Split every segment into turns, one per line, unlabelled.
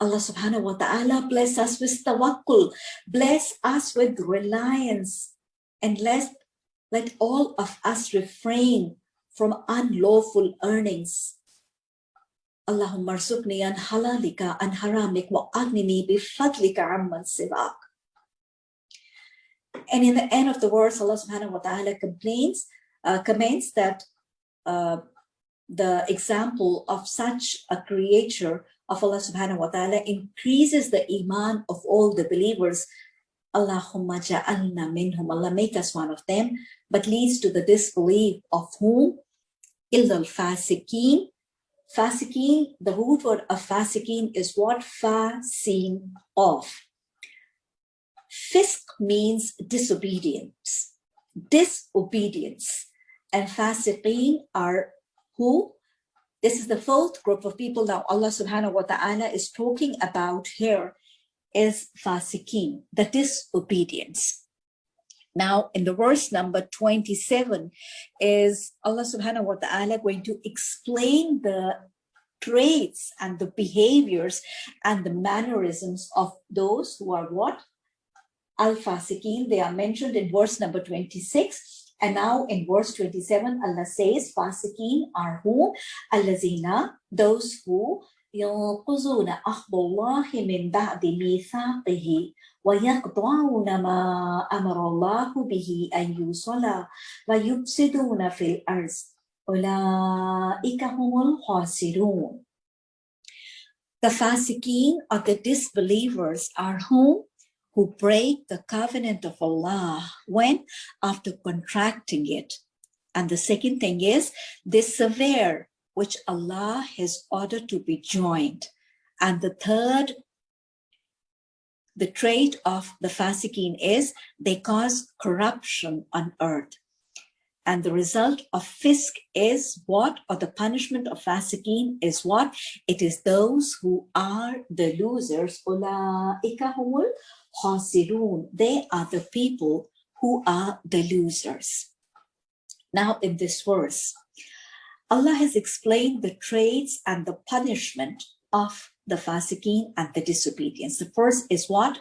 Allah subhanahu wa ta'ala bless us with tawakkul, bless us with reliance, and let, let all of us refrain from unlawful earnings. Allahumma arzuqni an halalika an haramik wa agnini bifadlika amman sivak. And in the end of the verse, Allah subhanahu wa ta'ala complains, uh, comments that uh, the example of such a creature of Allah subhanahu wa ta'ala increases the iman of all the believers. Allahumma ja'alna minhum, Allah make us one of them, but leads to the disbelief of whom? Illa al-fasiqeen. Fasiqeen, the root word of fasiqeen is what? Fasin of. Fisk means disobedience, disobedience. And fasiqeen are who? This is the fourth group of people now Allah subhanahu wa ta'ala is talking about here is fasiqeen, the disobedience. Now in the verse number 27 is Allah subhanahu wa ta'ala going to explain the traits and the behaviors and the mannerisms of those who are what? Al-Fasiqeen, they are mentioned in verse number 26. And now in verse 27, Allah says, Fasiqeen are who? Allazina, those who ينقضون أخذ الله من بعد ميثاقه ويقطعون ما أمر الله به أن يوصل ويفسدون في الأرض أولئك هم الخاسرون The fasiqeen or the disbelievers are whom? Who break the covenant of Allah when after contracting it. And the second thing is they sever which Allah has ordered to be joined. And the third, the trait of the fasiqeen is they cause corruption on earth. And the result of fisk is what? Or the punishment of fasiqeen is what? It is those who are the losers. They are the people who are the losers. Now in this verse, Allah has explained the traits and the punishment of the fasiqeen and the disobedience. The first is what?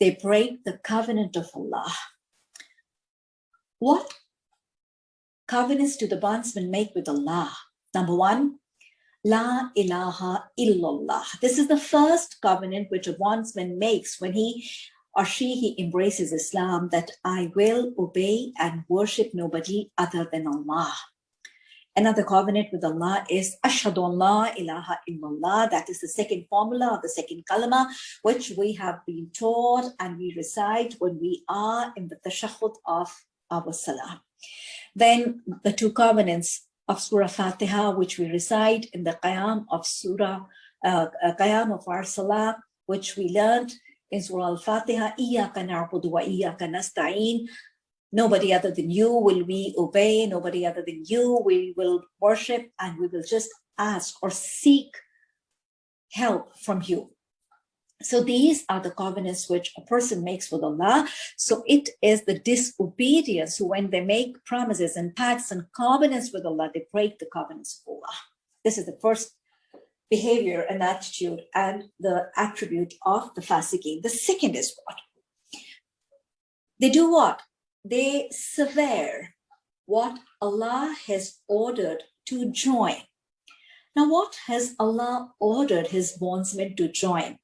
They break the covenant of Allah. What covenants do the bondsmen make with Allah? Number one, La ilaha illallah. This is the first covenant which a bondsman makes when he or she he embraces Islam that I will obey and worship nobody other than Allah. Another covenant with Allah is Ashhadu Allah ilaha illallah. That is the second formula of the second kalima, which we have been taught and we recite when we are in the tashahud of our salah. Then the two covenants of Surah Fatiha, which we recite in the Qiyam of Surah, uh, uh, Qiyam of our Salah, which we learned in Surah Al-Fatiha, Iyaka na'budu wa iyaka nasta'in. Nobody other than you will we obey, nobody other than you we will worship, and we will just ask or seek help from you. So these are the covenants which a person makes with Allah. So it is the disobedience when they make promises and pacts and covenants with Allah, they break the covenants of Allah. This is the first behavior and attitude and the attribute of the fasiqeen. The second is what? They do what? They sever what Allah has ordered to join. Now, what has Allah ordered his bondsmen to join?